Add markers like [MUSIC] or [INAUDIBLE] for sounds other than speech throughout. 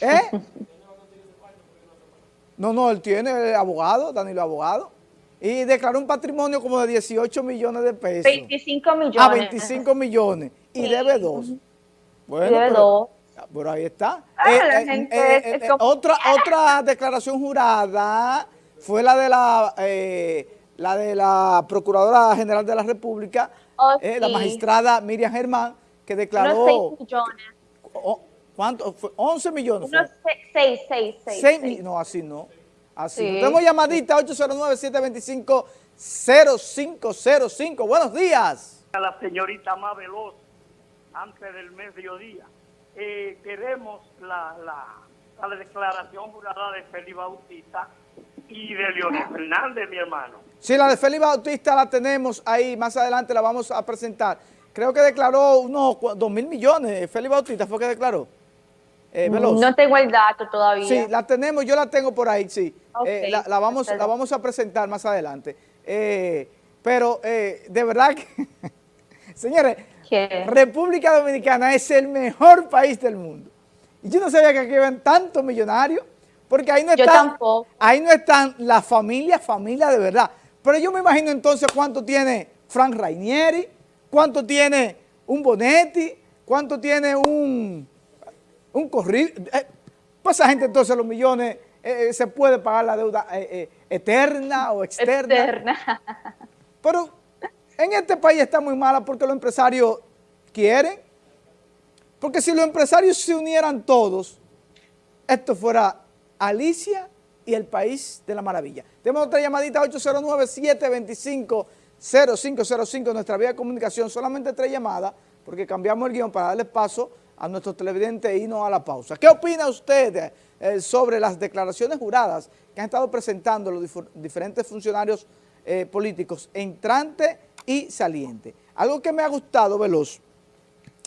¿Eh? No, no, él tiene abogado, Danilo abogado, y declaró un patrimonio como de 18 millones de pesos. 25 millones. Ah, 25 millones, y debe dos. Bueno, y debe dos. Pero ahí está. Ah, eh, eh, eh, otra, otra declaración jurada fue la de la, la de la Procuradora General de la República, oh, la magistrada Miriam Germán, que declaró... Unos 6 millones. ¿Cuánto? 11 millones. Unos 6, 6, 6. No, así no. Así sí. no. Tenemos llamadita 809-725-0505. Buenos días. A la señorita más veloz antes del mediodía. Eh, queremos la, la, la, declaración jurada de Félix Bautista y de Leonel Fernández, mi hermano. Sí, la de Félix Bautista la tenemos ahí, más adelante la vamos a presentar. Creo que declaró unos 2 mil millones, Félix Bautista fue que declaró. Eh, no tengo el dato todavía. Sí, la tenemos, yo la tengo por ahí, sí. Eh, la, vamos, la vamos a presentar más adelante. Eh, pero de verdad que, [LAUGHS] señores, República Dominicana es el mejor país del mundo. Y yo no sabía que aquí ven tantos millonarios, porque ahí no están, ahí no están las familias, familia de verdad. Pero yo me imagino entonces cuánto tiene Frank Rainieri, cuánto tiene un Bonetti, cuánto tiene un, un corrido. Eh, pues esa gente entonces los millones eh, eh, se puede pagar la deuda eterna o externa. Eterna. Pero en este país está muy mala porque los empresarios quieren. Porque si los empresarios se unieran todos, esto fuera Alicia y el país de la maravilla. Tenemos otra llamadita 809-725-0505, nuestra vía de comunicación, solamente tres llamadas, porque cambiamos el guion para darle paso a nuestros televidentes y no a la pausa. ¿Qué opina usted eh, sobre las declaraciones juradas que han estado presentando los diferentes funcionarios eh, políticos entrante y saliente? Algo que me ha gustado, Veloz,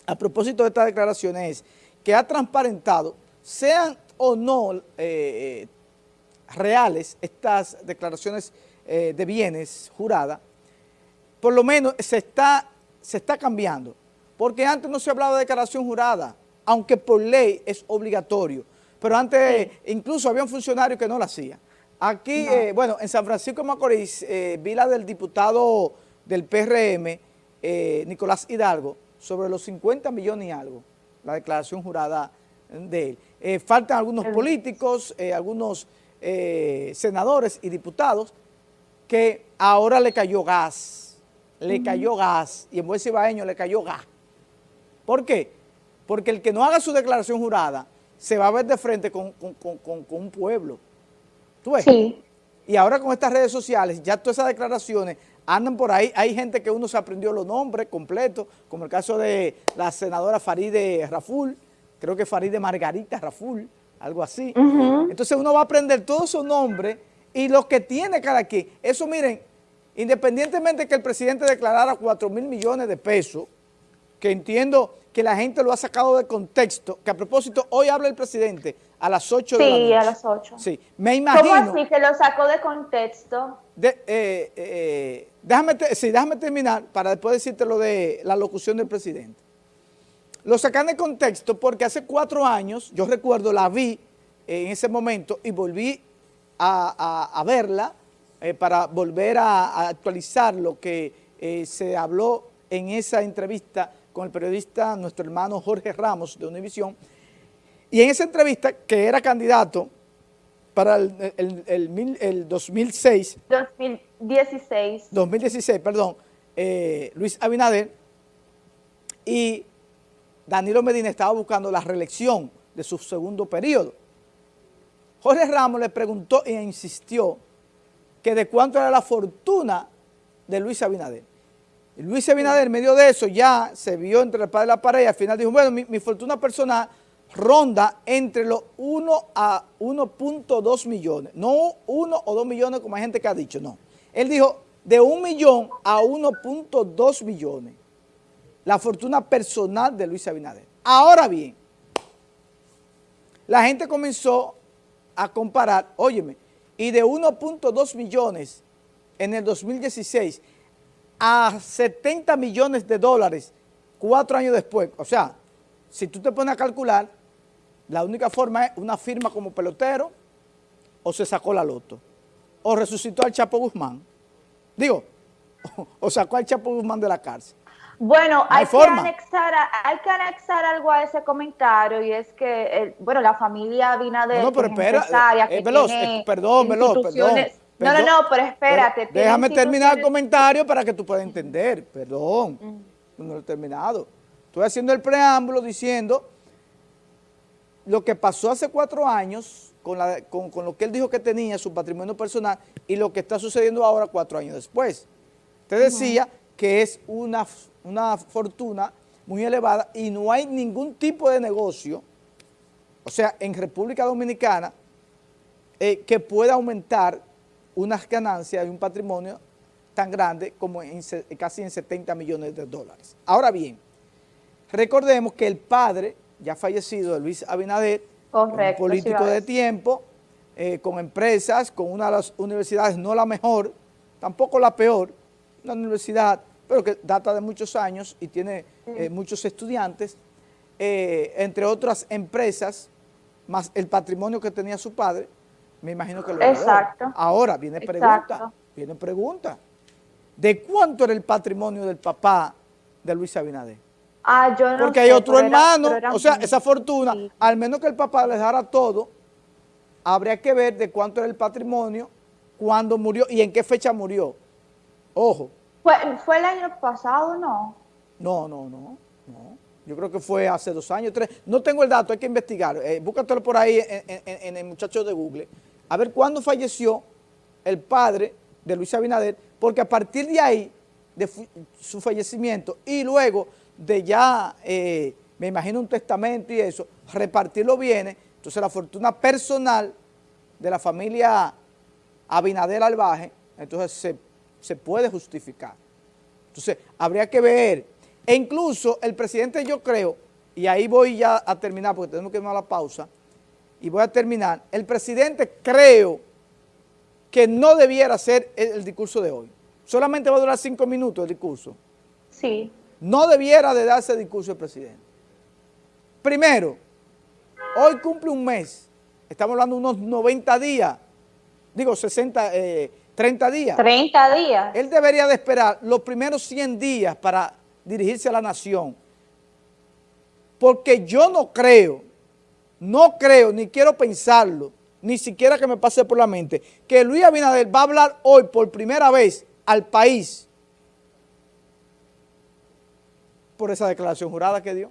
a propósito de estas declaraciones es que ha transparentado, sean o no eh, eh, reales estas declaraciones eh, de bienes juradas, por lo menos se está, se está cambiando. Porque antes no se hablaba de declaración jurada, aunque por ley es obligatorio. Pero antes incluso había un funcionario que no la hacía. Aquí, bueno, en San Francisco de Macorís, vi la del diputado del PRM, Nicolás Hidalgo, sobre los 50 millones y algo, la declaración jurada de él. Eh, faltan algunos políticos, eh, algunos eh, senadores y diputados que ahora le cayó gas, le cayó gas, y en buen cibaeño le cayó gas. ¿Por qué? Porque el que no haga su declaración jurada se va a ver de frente con, un pueblo. ¿Tú ves? Sí. Y ahora con estas redes sociales, ya todas esas declaraciones andan por ahí, hay gente que uno se aprendió los nombres completos, como el caso de la senadora Faride Raful, creo que Faride Margarita Raful, algo así. Entonces uno va a aprender todos esos nombres y lo que tiene cada quien. Eso miren, independientemente que el presidente declarara 4 mil millones de pesos, que entiendo que la gente lo ha sacado de contexto, que a propósito, hoy habla el presidente a las 8 de la noche. Sí, a las 8. Sí, me imagino... ¿Cómo así que lo sacó de contexto? De, eh, eh, déjame, sí, déjame terminar para después decirte lo de la locución del presidente. Lo sacan de contexto porque hace cuatro años, yo recuerdo, la vi en ese momento y volví a, verla eh, para volver a, actualizar lo que se habló en esa entrevista con el periodista, nuestro hermano Jorge Ramos de Univisión, y en esa entrevista, que era candidato para el, el, 2006. 2016. 2016, perdón, eh, Luis Abinader, y Danilo Medina estaba buscando la reelección de su segundo periodo. Jorge Ramos le preguntó e insistió que de cuánto era la fortuna de Luis Abinader. Luis Abinader, en medio de eso, ya se vio entre el padre y la pared y al final dijo, bueno, mi, fortuna personal ronda entre los 1 a 1.2 millones. No 1 o 2 millones como hay gente que ha dicho, no. Él dijo de 1 millón a 1.2 millones. La fortuna personal de Luis Abinader. Ahora bien, la gente comenzó a comparar, óyeme, y de 1.2 millones en el 2016 a 70 millones de dólares cuatro años después. O sea, si tú te pones a calcular, la única forma es una firma como pelotero o se sacó la loto o resucitó al Chapo Guzmán. Digo, [LAUGHS] o sacó al Chapo Guzmán de la cárcel. Bueno, hay, que anexar, hay que anexar algo a ese comentario y es que, bueno, la familia Abinader no, pero espera, eh, eh, veloz, eh, perdón, veloz, perdón, No, no, no, pero espérate. déjame terminar el comentario para que tú puedas entender, perdón, mm. no lo he terminado. Estoy haciendo el preámbulo diciendo lo que pasó hace cuatro años con, la, con, con lo que él dijo que tenía, su patrimonio personal, y lo que está sucediendo ahora cuatro años después. Te decía que es una, una fortuna muy elevada y no hay ningún tipo de negocio, o sea, en República Dominicana, eh, que pueda aumentar unas ganancias y un patrimonio tan grande como en, casi en 70 millones de dólares. Ahora bien, recordemos que el padre, ya fallecido, Luis Abinader, un político de tiempo, eh, con empresas, con una de las universidades, no la mejor, tampoco la peor, una universidad, pero que data de muchos años y tiene eh, muchos estudiantes, eh, entre otras empresas, más el patrimonio que tenía su padre, me imagino que lo Exacto. Ahora viene pregunta, viene pregunta. ¿De cuánto era el patrimonio del papá de Luis Abinader? Ah, yo no Porque hay otro hermano, o sea, esa fortuna, al menos que el papá les dejara todo, habría que ver de cuánto era el patrimonio, cuándo murió y en qué fecha murió. Ojo. ¿Fue, ¿Fue el año pasado no? No, no, no, no. Yo creo que fue hace dos años, tres. No tengo el dato, hay que investigar. Eh, búscatelo por ahí en, el muchacho de Google. A ver cuándo falleció el padre de Luis Abinader, porque a partir de ahí, de su fallecimiento, y luego de ya, eh, me imagino un testamento y eso, repartir los bienes, entonces la fortuna personal de la familia Abinader Albaje, entonces se se puede justificar. Entonces, habría que ver, e incluso el presidente yo creo, y ahí voy ya a terminar porque tenemos que ir a la pausa, y voy a terminar, el presidente creo que no debiera ser el, discurso de hoy. Solamente va a durar cinco minutos el discurso. Sí. No debiera de darse el discurso el presidente. Primero, hoy cumple un mes, estamos hablando de unos 90 días, digo 60, eh, 30 días. 30 días. Él debería de esperar los primeros 100 días para dirigirse a la nación. Porque yo no creo, no creo, ni quiero pensarlo, ni siquiera que me pase por la mente, que Luis Abinader va a hablar hoy por primera vez al país por esa declaración jurada que dio.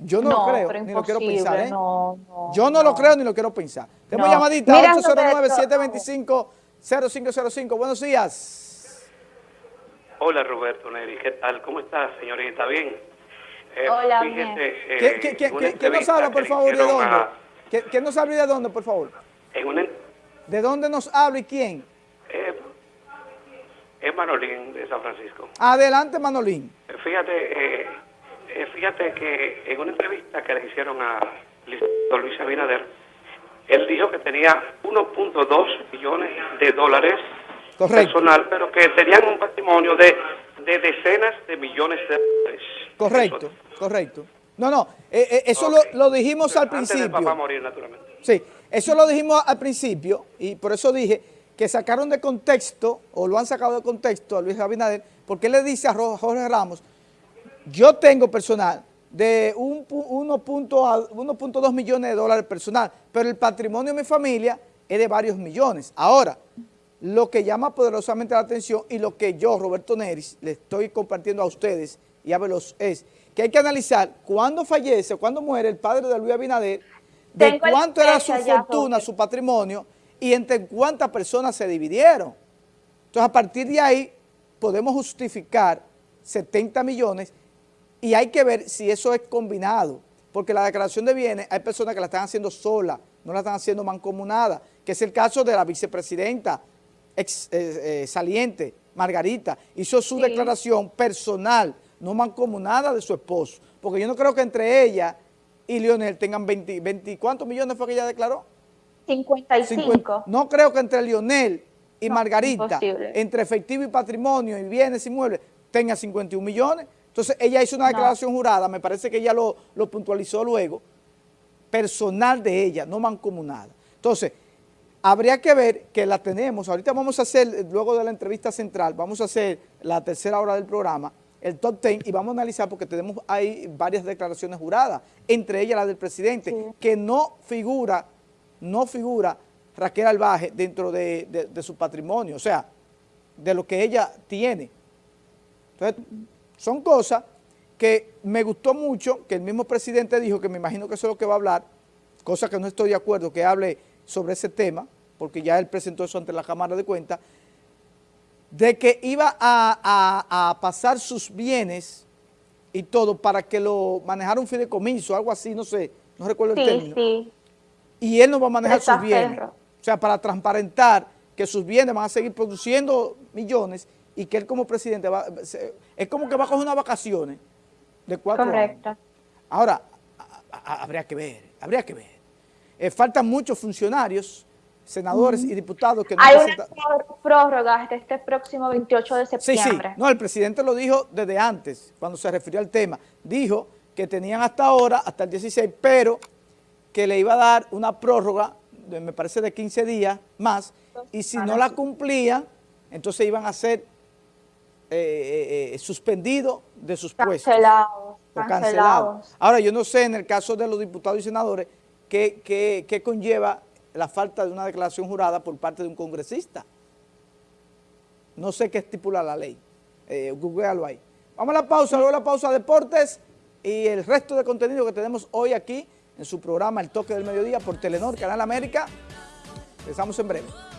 Yo no, lo creo, ni lo quiero pensar. ¿eh? yo no, lo creo ni lo quiero pensar. Tenemos llamadita 809-725. 0505, buenos días. Hola Roberto Neri, ¿qué tal? ¿Cómo estás, señorita? ¿Bien? Eh, Hola, fíjese, eh, ¿Qué, qué, qué, nos habla, por favor, de dónde? ¿Qué, nos habla y de dónde, por favor? ¿De dónde nos habla y quién? Eh, es Manolín, de San Francisco. Adelante, Manolín. Fíjate, eh, fíjate que en una entrevista que le hicieron a Luis Abinader, él dijo que tenía 1.2 millones de dólares personal, pero que tenían un patrimonio de, de, decenas de millones de dólares. Correcto, correcto. No, no, eh, eh, eso lo, lo, dijimos al principio. Antes papá morir, naturalmente. Sí, eso lo dijimos al principio y por eso dije que sacaron de contexto, o lo han sacado de contexto a Luis Abinader, porque él le dice a Jorge Ramos, yo tengo personal de 1.2 millones de dólares personal, pero el patrimonio de mi familia es de varios millones. Ahora, lo que llama poderosamente la atención y lo que yo, Roberto Neris, le estoy compartiendo a ustedes y a Veloz es que hay que analizar cuándo fallece, cuándo muere el padre de Luis Abinader, de cuánto era su fortuna, su patrimonio y entre cuántas personas se dividieron. Entonces, a partir de ahí, podemos justificar 70 millones y hay que ver si eso es combinado, porque la declaración de bienes hay personas que la están haciendo sola, no la están haciendo mancomunada, que es el caso de la vicepresidenta ex, eh, eh, saliente, Margarita, hizo su declaración personal, no mancomunada de su esposo, porque yo no creo que entre ella y Lionel tengan 20, 20 ¿cuántos millones fue que ella declaró? 55. no creo que entre Lionel y Margarita, entre efectivo y patrimonio y bienes inmuebles, tenga 51 millones, entonces ella hizo una declaración jurada, me parece que ella lo, puntualizó luego, personal de ella, no mancomunada. Entonces, habría que ver que la tenemos, ahorita vamos a hacer, luego de la entrevista central, vamos a hacer la tercera hora del programa, el top ten, y vamos a analizar porque tenemos ahí varias declaraciones juradas, entre ellas la del presidente, que no figura, no figura Raquel Albaje dentro de, de su patrimonio, o sea, de lo que ella tiene. Entonces, son cosas que me gustó mucho, que el mismo presidente dijo, que me imagino que eso es lo que va a hablar, cosa que no estoy de acuerdo, que hable sobre ese tema, porque ya él presentó eso ante la Cámara de Cuentas, de que iba a, pasar sus bienes y todo para que lo manejara un fideicomiso, algo así, no sé, no recuerdo el término. Sí. Y él no va a manejar sus bienes. O sea, para transparentar que sus bienes van a seguir produciendo millones y que él como presidente va, es como que va a coger unas vacaciones de cuatro Correcto. Ahora, habría que ver, habría que ver. Eh, faltan muchos funcionarios, senadores y diputados que no Hay una prórroga hasta este próximo 28 de septiembre. Sí, sí. No, el presidente lo dijo desde antes, cuando se refirió al tema. Dijo que tenían hasta ahora, hasta el 16, pero que le iba a dar una prórroga, me parece de 15 días más, y si no la cumplían, entonces iban a ser eh, eh, suspendidos de sus puestos. Cancelados. Cancelados. Ahora, yo no sé en el caso de los diputados y senadores qué, qué, conlleva la falta de una declaración jurada por parte de un congresista. No sé qué estipula la ley. Eh, googlealo ahí. Vamos a la pausa, luego la pausa deportes y el resto de contenido que tenemos hoy aquí en su programa El Toque del Mediodía por Telenor, Canal América. Empezamos en breve.